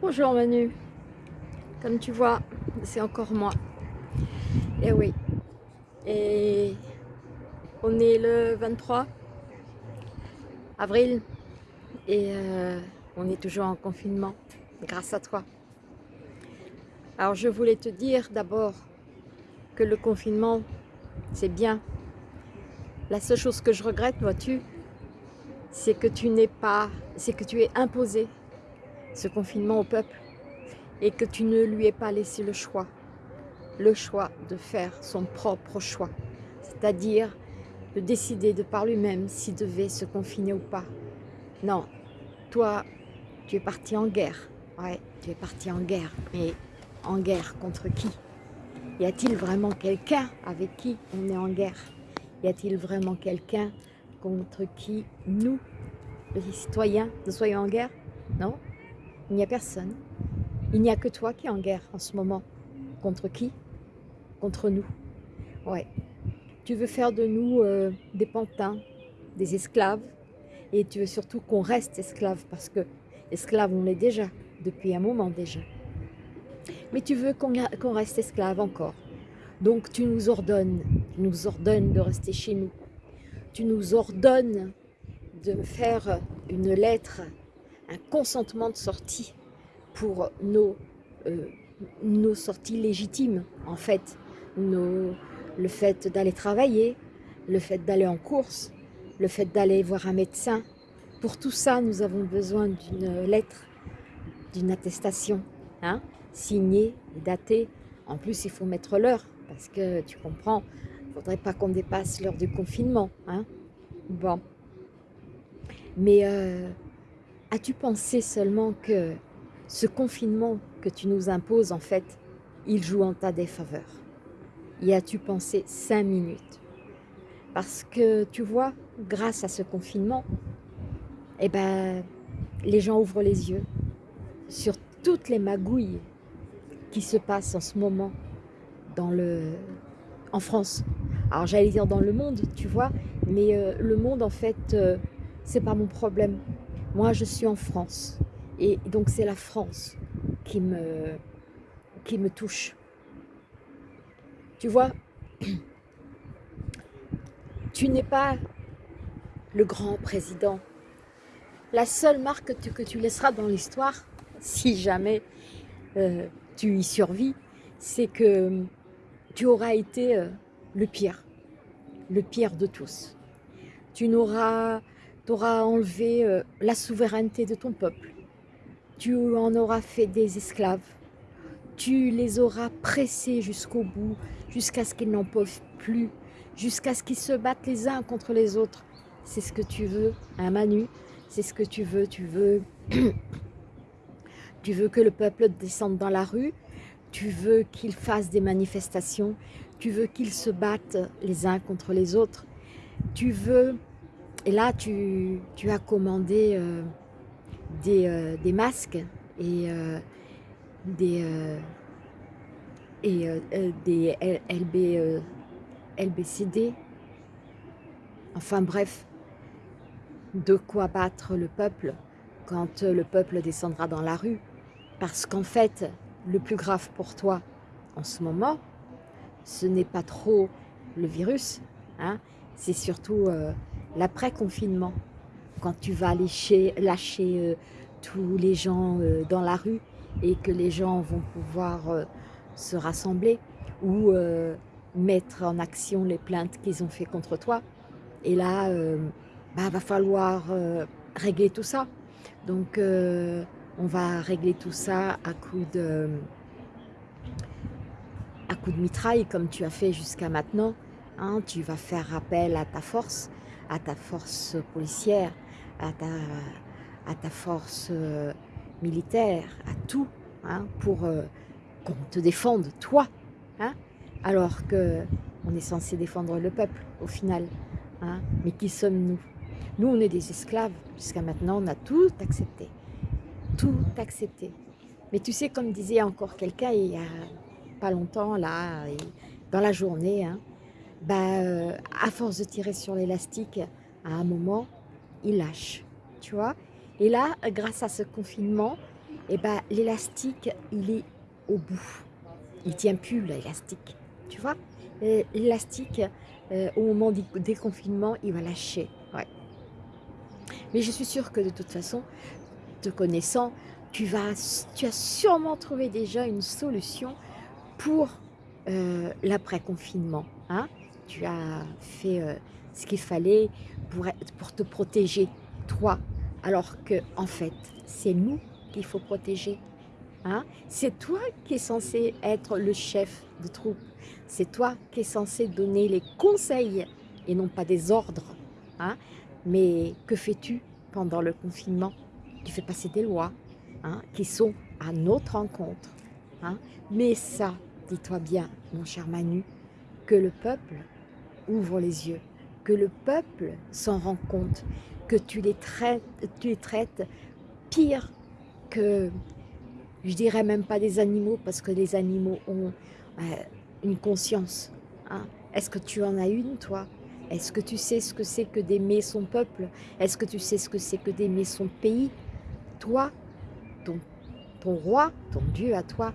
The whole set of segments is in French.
Bonjour Manu, comme tu vois, c'est encore moi. Et eh oui, et on est le 23 avril et euh, on est toujours en confinement grâce à toi. Alors je voulais te dire d'abord que le confinement c'est bien. La seule chose que je regrette, vois-tu, c'est que tu n'es pas, c'est que tu es imposé ce confinement au peuple et que tu ne lui aies pas laissé le choix, le choix de faire son propre choix, c'est-à-dire de décider de par lui-même s'il devait se confiner ou pas. Non, toi, tu es parti en guerre, ouais, tu es parti en guerre, mais en guerre contre qui? Y a-t-il vraiment quelqu'un avec qui on est en guerre? Y a-t-il vraiment quelqu'un contre qui nous, les citoyens, nous soyons en guerre? Non il n'y a personne. Il n'y a que toi qui es en guerre en ce moment. Contre qui? Contre nous. Ouais. Tu veux faire de nous euh, des pantins, des esclaves, et tu veux surtout qu'on reste esclaves, parce que esclaves on l'est déjà, depuis un moment déjà. Mais tu veux qu'on reste esclaves encore. Donc tu nous ordonnes, tu nous ordonnes de rester chez nous. Tu nous ordonnes de faire une lettre un consentement de sortie pour nos, euh, sorties légitimes, en fait. Le fait d'aller travailler, le fait d'aller en course, le fait d'aller voir un médecin. Pour tout ça, nous avons besoin d'une lettre, d'une attestation, hein, signée, datée. En plus, il faut mettre l'heure, parce que tu comprends, il ne faudrait pas qu'on dépasse l'heure du confinement. Hein. Bon. Mais euh, As-tu pensé seulement que ce confinement que tu nous imposes, en fait, il joue en ta défaveur? Y as-tu pensé cinq minutes? Parce que, tu vois, grâce à ce confinement, eh ben, les gens ouvrent les yeux sur toutes les magouilles qui se passent en ce moment dans le, en France. Alors j'allais dire dans le monde, tu vois, mais euh, le monde en fait, euh, c'est pas mon problème. Moi, je suis en France. Et donc, c'est la France qui me, qui touche. Tu vois, tu n'es pas le grand président. La seule marque que tu, que tu laisseras dans l'histoire, si jamais euh, tu y survis, c'est que tu auras été euh, le pire, le pire de tous. Tu n'auras tu auras enlevé euh, la souveraineté de ton peuple. Tu en auras fait des esclaves. Tu les auras pressés jusqu'au bout, jusqu'à ce qu'ils n'en peuvent plus, jusqu'à ce qu'ils se battent les uns contre les autres. C'est ce que tu veux, hein Manu? C'est ce que tu veux, tu veux... tu veux que le peuple descende dans la rue, tu veux qu'ils fassent des manifestations, tu veux qu'ils se battent les uns contre les autres, tu veux et là, tu, as commandé euh, euh, des, masques et euh, des, et, des LB, LBCD. Enfin bref, de quoi battre le peuple quand le peuple descendra dans la rue. Parce qu'en fait, le plus grave pour toi en ce moment, ce n'est pas trop le virus, hein, c'est surtout l'après-confinement, quand tu vas lâcher, euh, tous les gens euh, dans la rue et que les gens vont pouvoir euh, se rassembler ou mettre en action les plaintes qu'ils ont fait contre toi. Et là, bah, va falloir régler tout ça. Donc, on va régler tout ça à coup de à coup de mitraille comme tu as fait jusqu'à maintenant. Hein. tu vas faire appel à ta force à ta force policière, à ta, à ta force euh, militaire, à tout, hein, pour euh, qu'on te défende, toi. Hein, alors que on est censé défendre le peuple, au final. Hein, mais qui sommes-nous? Nous, on est des esclaves. Jusqu'à maintenant, on a tout accepté. Tout accepté. Mais tu sais, comme disait encore quelqu'un il y a pas longtemps, là, dans la journée, hein, bah, euh, à force de tirer sur l'élastique, à un moment, il lâche, tu vois. Et là, grâce à ce confinement, et eh ben, l'élastique, il est au bout. Il tient plus l'élastique, tu vois L'élastique, euh, au moment du déconfinement, il va lâcher. Ouais. Mais je suis sûre que de toute façon, te connaissant, tu, vas, tu as sûrement trouvé déjà une solution pour euh, l'après-confinement. Hein tu as fait euh, ce qu'il fallait pour, te protéger, toi, alors que en fait, c'est nous qu'il faut protéger. Hein c'est toi qui es censé être le chef de troupe. C'est toi qui es censé donner les conseils et non pas des ordres. Hein Mais que fais-tu pendant le confinement Tu fais passer des lois hein, qui sont à notre encontre. Hein Mais ça, dis-toi bien, mon cher Manu, que le peuple ouvre les yeux, que le peuple s'en rend compte, que tu les traites, pire que, je dirais même pas des animaux, parce que les animaux ont euh, une conscience. Hein. Est-ce que tu en as une, toi? Est-ce que tu sais ce que c'est que d'aimer son peuple? Est-ce que tu sais ce que c'est que d'aimer son pays? Toi, ton, ton roi, ton Dieu à toi,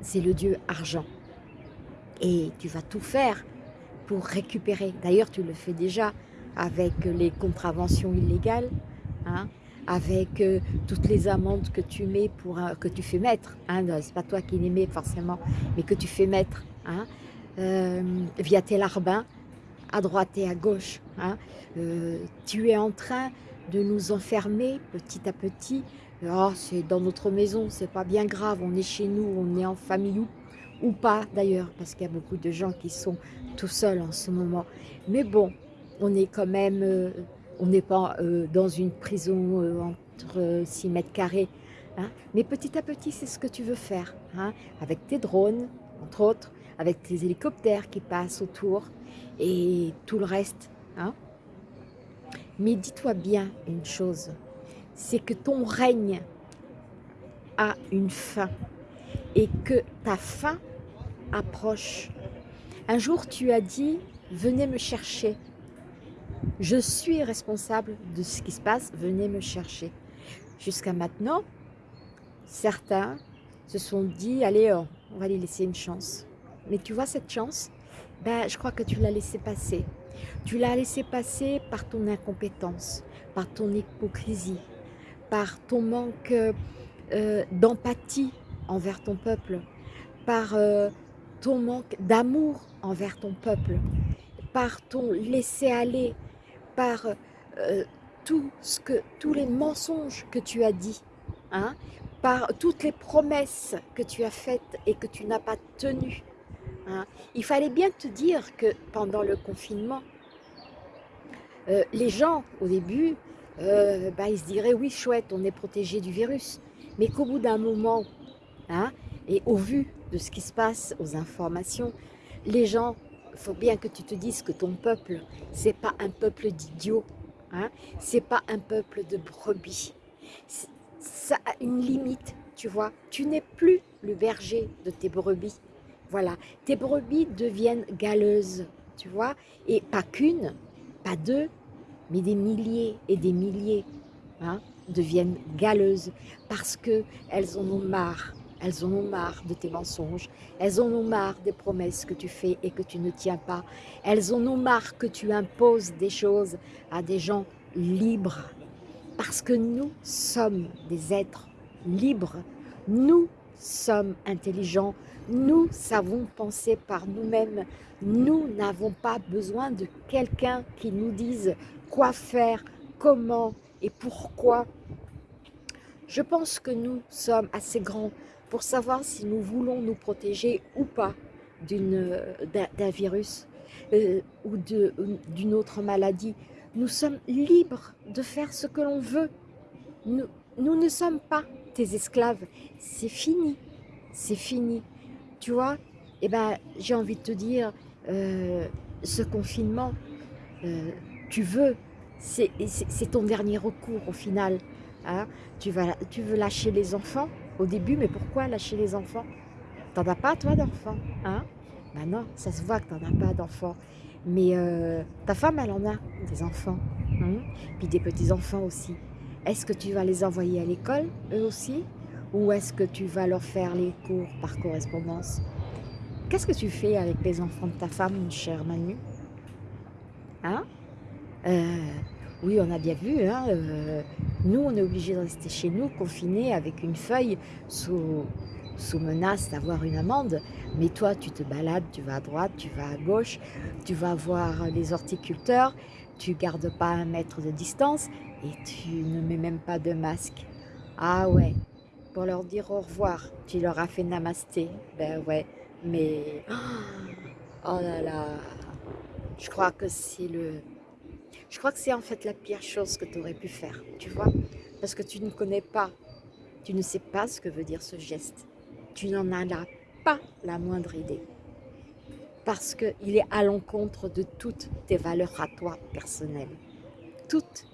c'est le Dieu argent. Et tu vas tout faire pour récupérer. D'ailleurs, tu le fais déjà avec les contraventions illégales, hein, avec euh, toutes les amendes que tu mets pour que tu fais mettre. Hein, c'est pas toi qui les mets forcément, mais que tu fais mettre hein, euh, via tes larbins, à droite et à gauche. Hein. Euh, tu es en train de nous enfermer petit à petit. Oh, c'est dans notre maison, c'est pas bien grave, on est chez nous, on est en famille ou, ou pas d'ailleurs, parce qu'il y a beaucoup de gens qui sont tout seuls en ce moment. Mais bon, on est quand même, euh, on n'est pas euh, dans une prison euh, entre 6 mètres carrés. Hein. Mais petit à petit, c'est ce que tu veux faire, hein, avec tes drones, entre autres, avec tes hélicoptères qui passent autour et tout le reste. Hein. Mais dis-toi bien une chose, c'est que ton règne a une fin et que ta fin approche. Un jour, tu as dit, venez me chercher. Je suis responsable de ce qui se passe, venez me chercher. Jusqu'à maintenant, certains se sont dit, allez, oh, on va lui laisser une chance. Mais tu vois cette chance? Ben, Je crois que tu l'as laissé passer. Tu l'as laissé passer par ton incompétence, par ton hypocrisie, par ton manque euh, d'empathie envers ton peuple, par euh, ton manque d'amour envers ton peuple, par ton laisser-aller, par euh, tout ce que, tous les mensonges que tu as dit, hein, par toutes les promesses que tu as faites et que tu n'as pas tenues. Hein. Il fallait bien te dire que pendant le confinement, euh, les gens, au début, bah, ils se diraient, oui, chouette, on est protégé du virus. Mais qu'au bout d'un moment, hein, et au vu de ce qui se passe, aux informations, les gens il faut bien que tu te dises que ton peuple, c'est pas un peuple d'idiots, hein? c'est pas un peuple de brebis. Ça a une limite, tu vois. Tu n'es plus le berger de tes brebis. Voilà, tes brebis deviennent galeuses, tu vois. Et pas qu'une, pas deux, mais des milliers et des milliers hein, deviennent galeuses parce qu'elles en ont marre elles en ont marre de tes mensonges. Elles en ont marre des promesses que tu fais et que tu ne tiens pas. Elles en ont marre que tu imposes des choses à des gens libres. Parce que nous sommes des êtres libres. Nous sommes intelligents. Nous savons penser par nous-mêmes. Nous n'avons pas besoin de quelqu'un qui nous dise quoi faire, comment et pourquoi. Je pense que nous sommes assez grands pour savoir si nous voulons nous protéger ou pas d'un virus euh, ou d'une autre maladie. Nous sommes libres de faire ce que l'on veut. Nous, nous ne sommes pas tes esclaves. C'est fini. C'est fini. Tu vois Eh ben, j'ai envie de te dire, euh, ce confinement, euh, tu veux, c'est ton dernier recours au final. Hein tu, vas, tu veux lâcher les enfants au début, mais pourquoi lâcher les enfants? T'en as pas toi d'enfants? Hein? Ben non, ça se voit que t'en as pas d'enfants. Mais euh, ta femme, elle en a des enfants. Hein? Puis des petits-enfants aussi. Est-ce que tu vas les envoyer à l'école, eux aussi? Ou est-ce que tu vas leur faire les cours par correspondance? Qu'est-ce que tu fais avec les enfants de ta femme, mon cher Manu? Hein? Euh, Oui, on a bien vu, hein, euh, nous, on est obligé de rester chez nous, confinés, avec une feuille, sous, menace d'avoir une amende. Mais toi, tu te balades, tu vas à droite, tu vas à gauche, tu vas voir les horticulteurs, tu gardes pas un mètre de distance et tu ne mets même pas de masque. Ah ouais, pour leur dire au revoir, tu leur as fait namasté. Ben ouais, mais... Oh là là, je crois que c'est le... Je crois que c'est en fait la pire chose que tu aurais pu faire, tu vois Parce que tu ne connais pas, tu ne sais pas ce que veut dire ce geste. Tu n'en as pas la moindre idée. Parce qu'il est à l'encontre de toutes tes valeurs à toi personnelles. Toutes.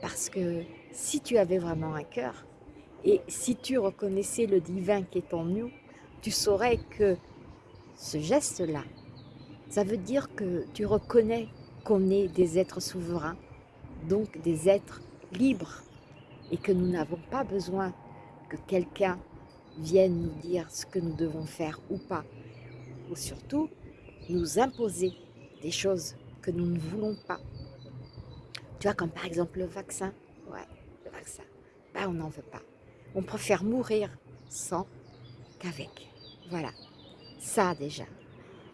Parce que si tu avais vraiment un cœur, et si tu reconnaissais le divin qui est en nous, tu saurais que ce geste-là, ça veut dire que tu reconnais qu'on est des êtres souverains, donc des êtres libres, et que nous n'avons pas besoin que quelqu'un viennent nous dire ce que nous devons faire ou pas, ou surtout nous imposer des choses que nous ne voulons pas. Tu vois, comme par exemple le vaccin. Ouais, le vaccin. Ben, on n'en veut pas. On préfère mourir sans qu'avec. Voilà. Ça, déjà.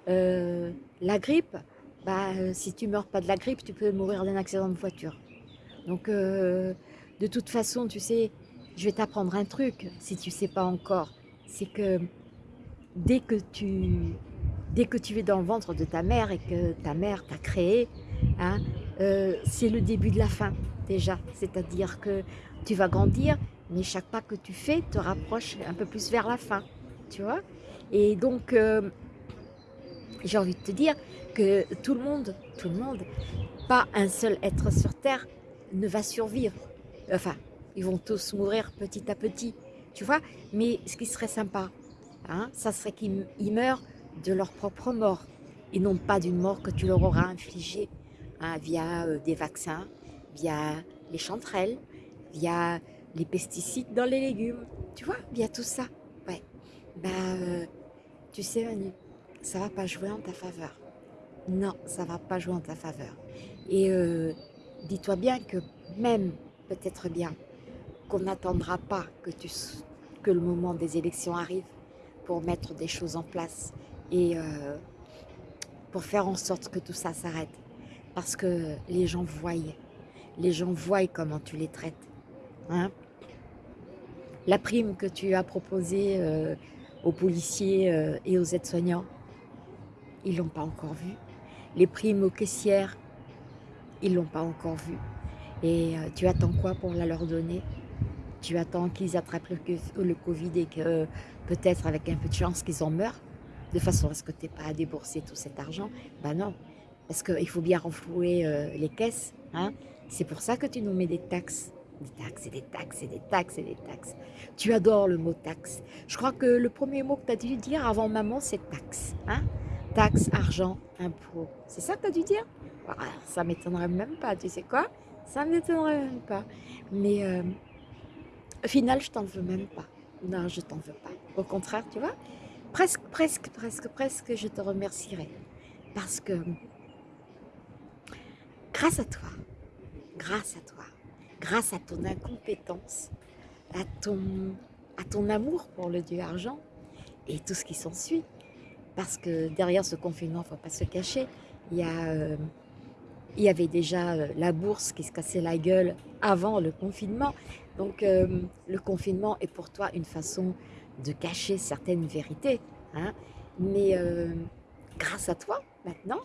Euh, la grippe, bah, si tu meurs pas de la grippe, tu peux mourir d'un accident de voiture. Donc, euh, de toute façon, tu sais, je vais t'apprendre un truc, si tu sais pas encore. C'est que dès que, tu, dès que tu es dans le ventre de ta mère et que ta mère t'a créé, hein, euh, c'est le début de la fin déjà. C'est-à-dire que tu vas grandir, mais chaque pas que tu fais te rapproche un peu plus vers la fin. Tu vois Et donc, euh, j'ai envie de te dire que tout le monde, tout le monde, pas un seul être sur Terre ne va survivre. Enfin, ils vont tous mourir petit à petit, tu vois. Mais ce qui serait sympa, hein, ça serait qu'ils meurent de leur propre mort et non pas d'une mort que tu leur auras infligée hein, via euh, des vaccins, via les chanterelles, via les pesticides dans les légumes, tu vois, via tout ça. Ouais, bah, euh, tu sais Manu, ça va pas jouer en ta faveur. Non, ça va pas jouer en ta faveur. Et euh, dis-toi bien que même, peut-être bien, qu'on n'attendra pas que, le moment des élections arrive pour mettre des choses en place et euh, pour faire en sorte que tout ça s'arrête. Parce que les gens voient, les gens voient comment tu les traites. Hein. La prime que tu as proposée euh, aux policiers et aux aides-soignants, ils ne l'ont pas encore vue. Les primes aux caissières, ils ne l'ont pas encore vue. Et tu attends quoi pour la leur donner? Tu attends qu'ils attrapent le, Covid et que peut-être avec un peu de chance qu'ils en meurent, de façon à ce que tu n'aies pas à débourser tout cet argent? Ben non, parce qu'il faut bien renflouer euh, les caisses. Hein? C'est pour ça que tu nous mets des taxes. Des taxes et des taxes et des taxes et des taxes. Tu adores le mot taxe. Je crois que le premier mot que tu as dû dire avant maman, c'est taxe. Hein? Taxe, argent, impôt. C'est ça que tu as dû dire? Ça ah, Ça m'étonnerait même pas, tu sais quoi? Ça m'étonnerait même pas. Mais euh, au final, je t'en veux même pas. Non, je t'en veux pas. Au contraire, tu vois, presque, presque, presque, presque, je te remercierai. Parce que grâce à toi, grâce à toi, grâce à ton incompétence, à ton, à ton amour pour le Dieu argent et tout ce qui s'ensuit, parce que derrière ce confinement, il ne faut pas se cacher, il y, euh, avait déjà euh, la bourse qui se cassait la gueule avant le confinement, donc euh, le confinement est pour toi une façon de cacher certaines vérités. Hein. Mais grâce à toi, maintenant,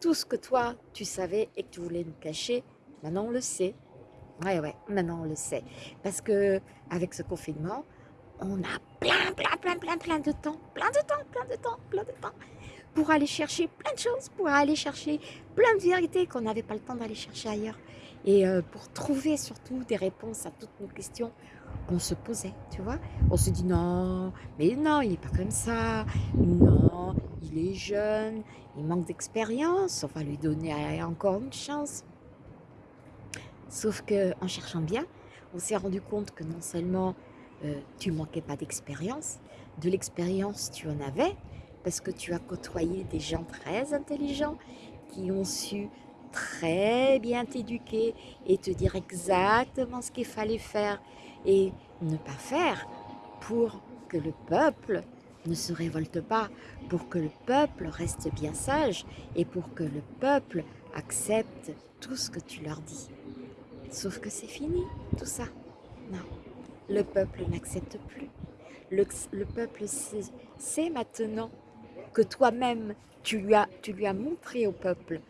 tout ce que toi, tu savais et que tu voulais nous cacher, maintenant on le sait. Ouais, ouais, maintenant on le sait. Parce que avec ce confinement, on a plein, plein, plein, plein, plein de temps, plein de temps, plein de temps, plein de temps, pour aller chercher plein de choses, pour aller chercher plein de vérités qu'on n'avait pas le temps d'aller chercher ailleurs et euh, pour trouver surtout des réponses à toutes nos questions qu'on se posait, tu vois. On se dit non, mais non, il n'est pas comme ça, non, il est jeune, il manque d'expérience, on va lui donner encore une chance. Sauf que en cherchant bien, on s'est rendu compte que non seulement euh, tu manquais pas d'expérience. De l'expérience, tu en avais, parce que tu as côtoyé des gens très intelligents qui ont su très bien t'éduquer et te dire exactement ce qu'il fallait faire et ne pas faire pour que le peuple ne se révolte pas, pour que le peuple reste bien sage et pour que le peuple accepte tout ce que tu leur dis. Sauf que c'est fini, tout ça. Non, le peuple n'accepte plus. Le, peuple sait, maintenant que toi-même, tu, lui as, tu lui as montré au peuple,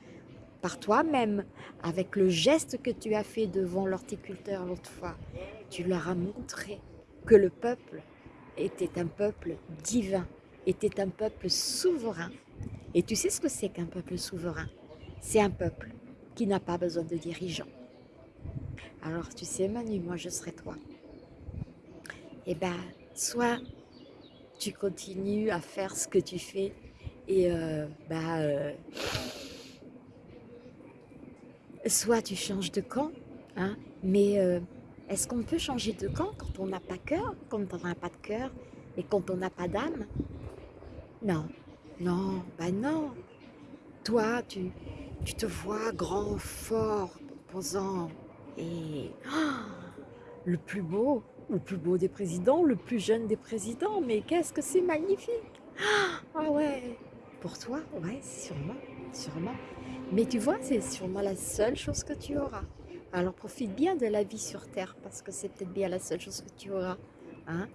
par toi-même, avec le geste que tu as fait devant l'horticulteur l'autre fois, tu leur as montré que le peuple était un peuple divin, était un peuple souverain. Et tu sais ce que c'est qu'un peuple souverain? C'est un peuple qui n'a pas besoin de dirigeants. Alors tu sais Manu, moi je serai toi. Eh bien, soit tu continues à faire ce que tu fais et euh, bah, euh, soit tu changes de camp, hein, mais euh, est-ce qu'on peut changer de camp quand on n'a pas cœur, quand on n'a pas de cœur et quand on n'a pas d'âme? Non, non, bah non. Toi, tu, tu te vois grand, fort, posant et oh, le plus beau, le plus beau des présidents, le plus jeune des présidents. Mais qu'est-ce que c'est magnifique Ah ouais, pour toi, ouais, sûrement, sûrement. Mais tu vois, c'est sûrement la seule chose que tu auras. Alors profite bien de la vie sur Terre parce que c'est peut-être bien la seule chose que tu auras. Hein.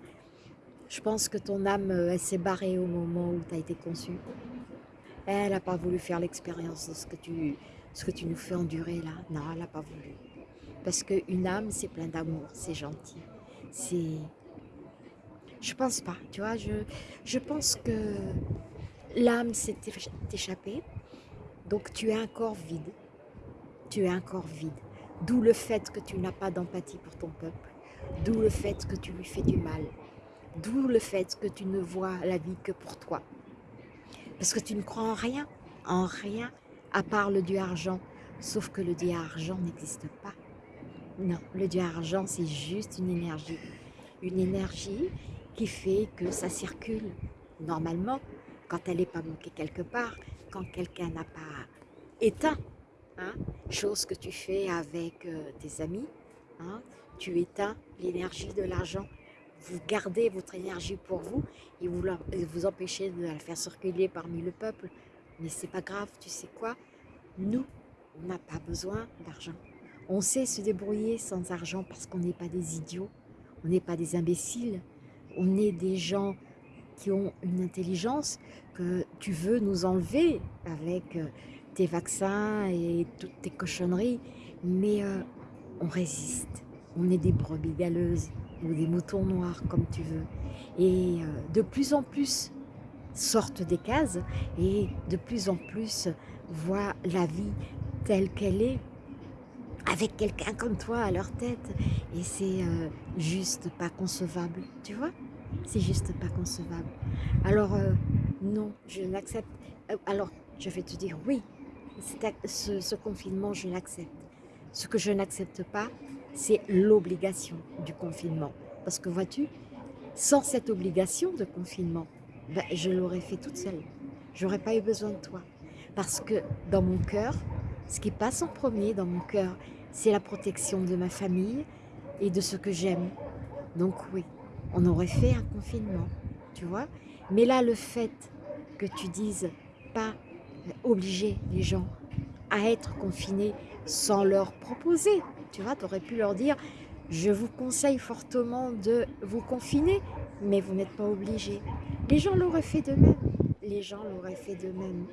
Je pense que ton âme, euh, elle s'est barrée au moment où tu as été conçu. Elle n'a pas voulu faire l'expérience de ce que, tu, ce que tu nous fais endurer là. Non, elle n'a pas voulu. Parce qu'une âme, c'est plein d'amour, c'est gentil. C'est... Je pense pas, tu vois, je, je pense que l'âme s'est échappée, donc tu es un corps vide. Tu es un corps vide. D'où le fait que tu n'as pas d'empathie pour ton peuple. D'où le fait que tu lui fais du mal. D'où le fait que tu ne vois la vie que pour toi. Parce que tu ne crois en rien, en rien, à part le dieu argent. Sauf que le dieu argent n'existe pas. Non, le dieu argent, c'est juste une énergie. Une énergie qui fait que ça circule. Normalement, quand elle n'est pas bloquée quelque part, quand quelqu'un n'a pas éteint Hein, chose que tu fais avec euh, tes amis, hein, tu éteins l'énergie de l'argent, vous gardez votre énergie pour vous et vous, vous empêchez de la faire circuler parmi le peuple. Mais c'est pas grave, tu sais quoi? Nous, on n'a pas besoin d'argent. On sait se débrouiller sans argent parce qu'on n'est pas des idiots, on n'est pas des imbéciles, on est des gens qui ont une intelligence que tu veux nous enlever avec euh, tes vaccins et toutes tes cochonneries, mais euh, on résiste. On est des brebis galeuses ou des moutons noirs, comme tu veux. Et euh, de plus en plus sortent des cases et de plus en plus voient la vie telle qu'elle est avec quelqu'un comme toi à leur tête. Et c'est euh, juste pas concevable, tu vois? C'est juste pas concevable. Alors, non, je n'accepte... alors, je vais te dire oui, ce, confinement, je l'accepte. Ce que je n'accepte pas, c'est l'obligation du confinement. Parce que vois-tu, sans cette obligation de confinement, ben, je l'aurais fait toute seule. J'aurais pas eu besoin de toi. Parce que dans mon cœur, ce qui passe en premier dans mon cœur, c'est la protection de ma famille et de ce que j'aime. Donc oui, on aurait fait un confinement, tu vois. Mais là, le fait que tu dises pas obliger les gens à être confinés sans leur proposer. Tu vois, tu aurais pu leur dire, je vous conseille fortement de vous confiner, mais vous n'êtes pas obligés. Les gens l'auraient fait de même. Les gens l'auraient fait de même.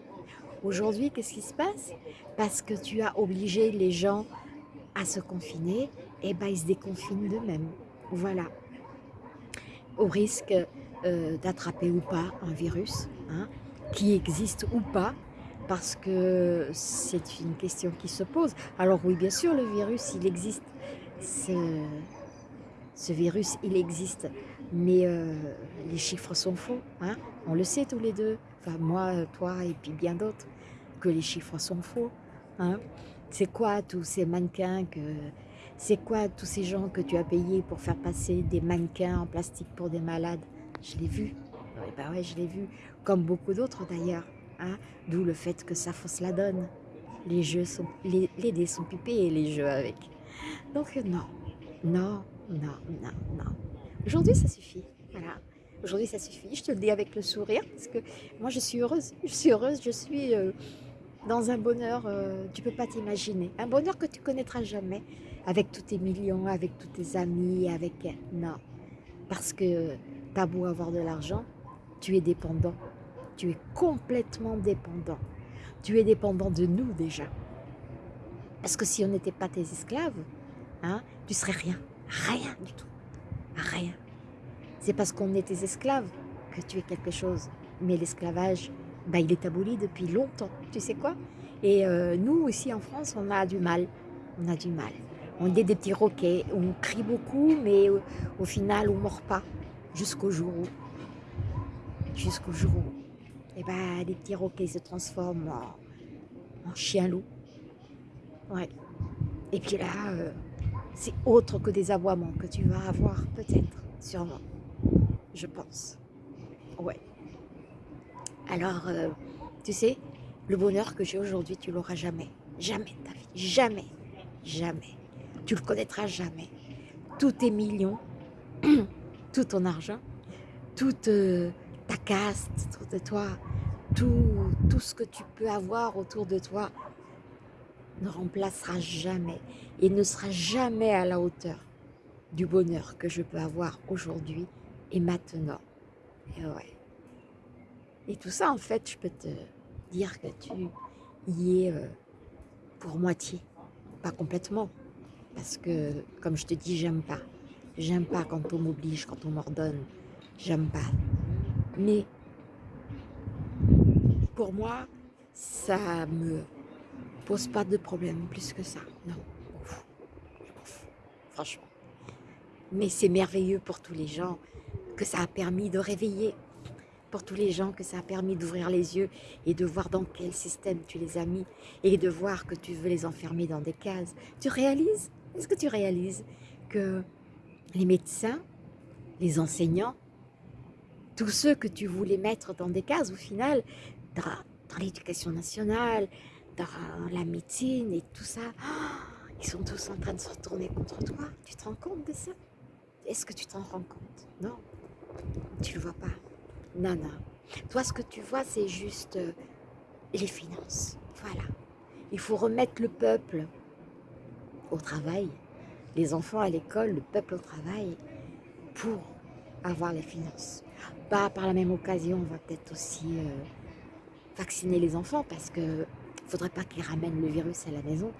Aujourd'hui, qu'est-ce qui se passe? Parce que tu as obligé les gens à se confiner, et eh ben ils se déconfinent d'eux-mêmes. Voilà. Au risque euh, d'attraper ou pas un virus, hein, qui existe ou pas, parce que c'est une question qui se pose. Alors oui, bien sûr, le virus, il existe. Ce, virus, il existe. Mais euh, les chiffres sont faux. Hein On le sait tous les deux. Enfin, moi, toi et puis bien d'autres. Que les chiffres sont faux. Hein c'est quoi tous ces mannequins que C'est quoi tous ces gens que tu as payés pour faire passer des mannequins en plastique pour des malades? Je l'ai vu. Oui, bah ouais, je l'ai vu. Comme beaucoup d'autres d'ailleurs. Hein D'où le fait que ça fausse la donne. Les jeux sont, les, les dés sont pipés et les jeux avec. Donc non, non, non, non, non. Aujourd'hui, ça suffit. Voilà. Aujourd'hui, ça suffit. Je te le dis avec le sourire parce que moi, je suis heureuse. Je suis heureuse. Je suis euh, dans un bonheur, euh, tu peux pas t'imaginer. Un bonheur que tu connaîtras jamais avec tous tes millions, avec tous tes amis, avec... Non. Parce que tu as beau avoir de l'argent, tu es dépendant. Tu es complètement dépendant. Tu es dépendant de nous déjà. Parce que si on n'était pas tes esclaves, hein, tu serais rien. Rien du tout. Rien. C'est parce qu'on est tes esclaves que tu es quelque chose. Mais l'esclavage, bah, il est aboli depuis longtemps. Tu sais quoi? Et euh, nous, ici en France, on a du mal. On a du mal. On est des petits roquets. On crie beaucoup, mais au, final, on ne mord pas. Jusqu'au jour où... Jusqu'au jour où... Et eh ben, les petits roquets se transforment en, chien-loup. Ouais. Et puis là, euh, c'est autre que des aboiements que tu vas avoir, peut-être, sûrement je pense. Ouais. Alors, euh, tu sais, le bonheur que j'ai aujourd'hui, tu l'auras jamais. Jamais ta vie. Jamais. Jamais. Tu le connaîtras jamais. Tous tes millions, tout ton argent, toute euh, ta caste autour de toi, tout, tout ce que tu peux avoir autour de toi ne remplacera jamais et ne sera jamais à la hauteur du bonheur que je peux avoir aujourd'hui et maintenant. Et ouais. Et tout ça, en fait, je peux te dire que tu y es euh, pour moitié, pas complètement. Parce que, comme je te dis, j'aime pas. J'aime pas quand on m'oblige, quand on m'ordonne. J'aime pas. Mais, pour moi, ça me pose pas de problème plus que ça. Non, Franchement. Mais c'est merveilleux pour tous les gens que ça a permis de réveiller pour tous les gens, que ça a permis d'ouvrir les yeux et de voir dans quel système tu les as mis et de voir que tu veux les enfermer dans des cases. Tu réalises? Est-ce que tu réalises que les médecins, les enseignants, tous ceux que tu voulais mettre dans des cases, au final, dans, l'éducation nationale, dans la médecine et tout ça, ils sont tous en train de se retourner contre toi. Tu te rends compte de ça? Est-ce que tu t'en rends compte? Non. Tu le vois pas. Non. Toi, ce que tu vois, c'est juste euh, les finances. Voilà. Il faut remettre le peuple au travail, les enfants à l'école, le peuple au travail, pour avoir les finances. Pas par la même occasion, on va peut-être aussi euh, vacciner les enfants parce que ne faudrait pas qu'ils ramènent le virus à la maison.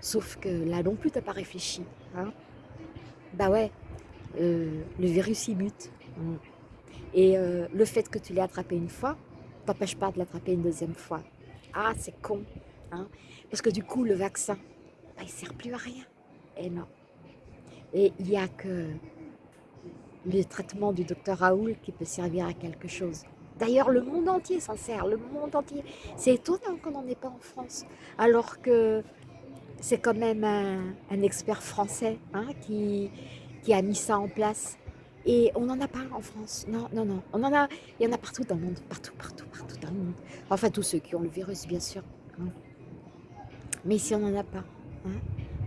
Sauf que là non plus, tu n'as pas réfléchi. Hein bah ouais, euh, le virus il mute. Mm. Et euh, le fait que tu l'aies attrapé une fois, t'empêche pas de l'attraper une deuxième fois. Ah, c'est con. Hein? Parce que du coup, le vaccin, bah, il sert plus à rien. Et non. Et il n'y a que le traitement du docteur Raoul qui peut servir à quelque chose. D'ailleurs, le monde entier s'en sert, le monde entier. C'est étonnant qu'on n'en ait pas en France, alors que c'est quand même un, expert français hein, qui a mis ça en place. Et on n'en a pas en France. Non, non, non. On en a, il y en a partout dans le monde. Partout, partout, partout dans le monde. Enfin, tous ceux qui ont le virus, bien sûr. Hein. Mais si on n'en a pas, hein,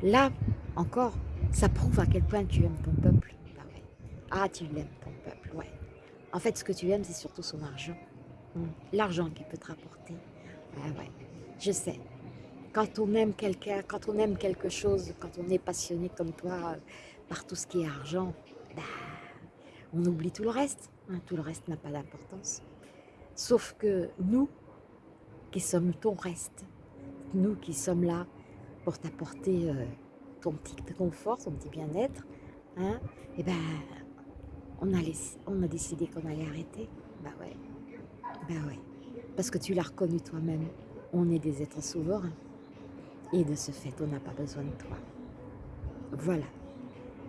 là, encore, ça prouve à quel point tu aimes ton peuple. Bah ah, tu l'aimes, ton peuple, ouais. En fait, ce que tu aimes, c'est surtout son argent. Hein. L'argent qu'il peut te rapporter. Ah ouais, je sais. Quand on aime quelqu'un, quand on aime quelque chose, quand on est passionné comme toi euh, par tout ce qui est argent, bah, on oublie tout le reste. Hein, tout le reste n'a pas d'importance. Sauf que nous, qui sommes ton reste, nous qui sommes là pour t'apporter euh, ton petit confort, ton petit bien-être, hein, eh ben, on a, on a décidé qu'on allait arrêter. Bah ouais, bah ouais. Parce que tu l'as reconnu toi-même, on est des êtres souverains. Et de ce fait, on n'a pas besoin de toi. Voilà.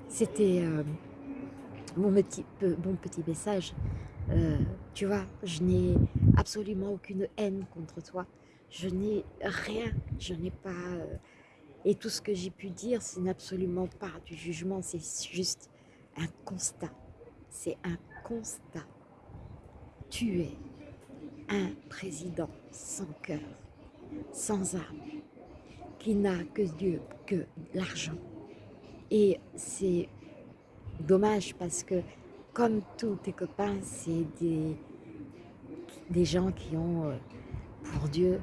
C'était... Euh, mon petit, bon petit message. Euh, tu vois, je n'ai absolument aucune haine contre toi. Je n'ai rien, je n'ai pas... Euh, Et tout ce que j'ai pu dire, ce n'est absolument pas du jugement, c'est juste un constat. C'est un constat. Tu es un président sans cœur, sans âme, qui n'a que Dieu, que l'argent. Et c'est dommage parce que comme tous tes copains, c'est des, des gens qui ont euh, pour Dieu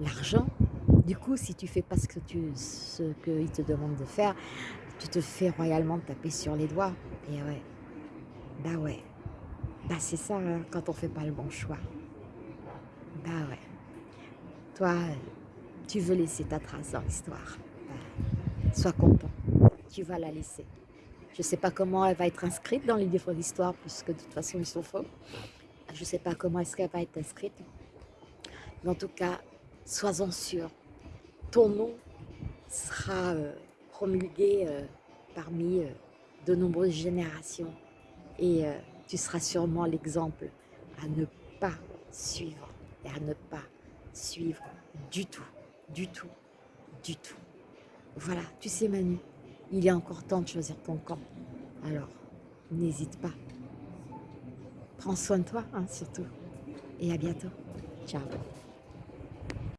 l'argent. Du coup, si tu fais pas ce que qu'ils te demandent de faire, tu te fais royalement taper sur les doigts. Et ouais, bah ouais, bah c'est ça hein, quand on fait pas le bon choix. Bah ouais, toi, tu veux laisser ta trace dans l'histoire. Bah, sois content, tu vas la laisser. Je ne sais pas comment elle va être inscrite dans les livres d'histoire, puisque de toute façon, ils sont faux. Je ne sais pas comment est-ce qu'elle va être inscrite. Mais en tout cas, sois-en sûr, ton nom sera euh, promulgué euh, parmi euh, de nombreuses générations et tu seras sûrement l'exemple à ne pas suivre et à ne pas suivre du tout, du tout, du tout. Voilà, tu sais Manu, il est encore temps de choisir ton camp. Alors, n'hésite pas. Prends soin de toi, hein, surtout. Et à bientôt. Ciao.